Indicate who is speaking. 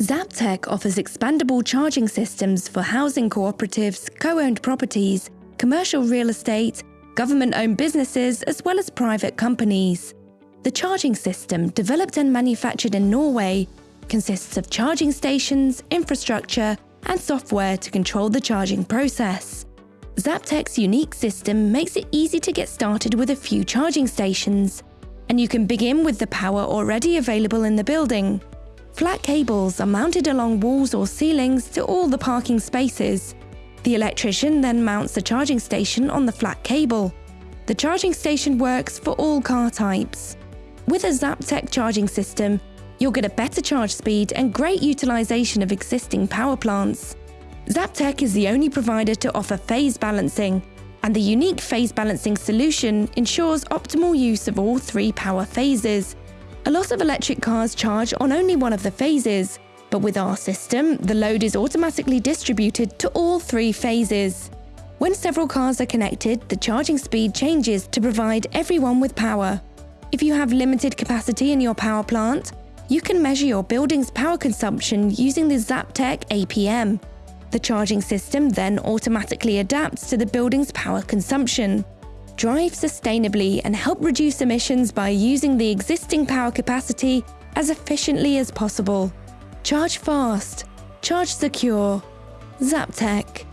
Speaker 1: Zaptec offers expandable charging systems for housing cooperatives, co-owned properties, commercial real estate, government-owned businesses as well as private companies. The charging system, developed and manufactured in Norway, consists of charging stations, infrastructure and software to control the charging process. Zaptec's unique system makes it easy to get started with a few charging stations, and you can begin with the power already available in the building. Flat cables are mounted along walls or ceilings to all the parking spaces. The electrician then mounts the charging station on the flat cable. The charging station works for all car types. With a Zaptec charging system, you'll get a better charge speed and great utilization of existing power plants. Zaptec is the only provider to offer phase balancing, and the unique phase balancing solution ensures optimal use of all three power phases, a lot of electric cars charge on only one of the phases, but with our system, the load is automatically distributed to all three phases. When several cars are connected, the charging speed changes to provide everyone with power. If you have limited capacity in your power plant, you can measure your building's power consumption using the Zaptec APM. The charging system then automatically adapts to the building's power consumption drive sustainably and help reduce emissions by using the existing power capacity as efficiently as possible. Charge fast, charge secure. Zaptec.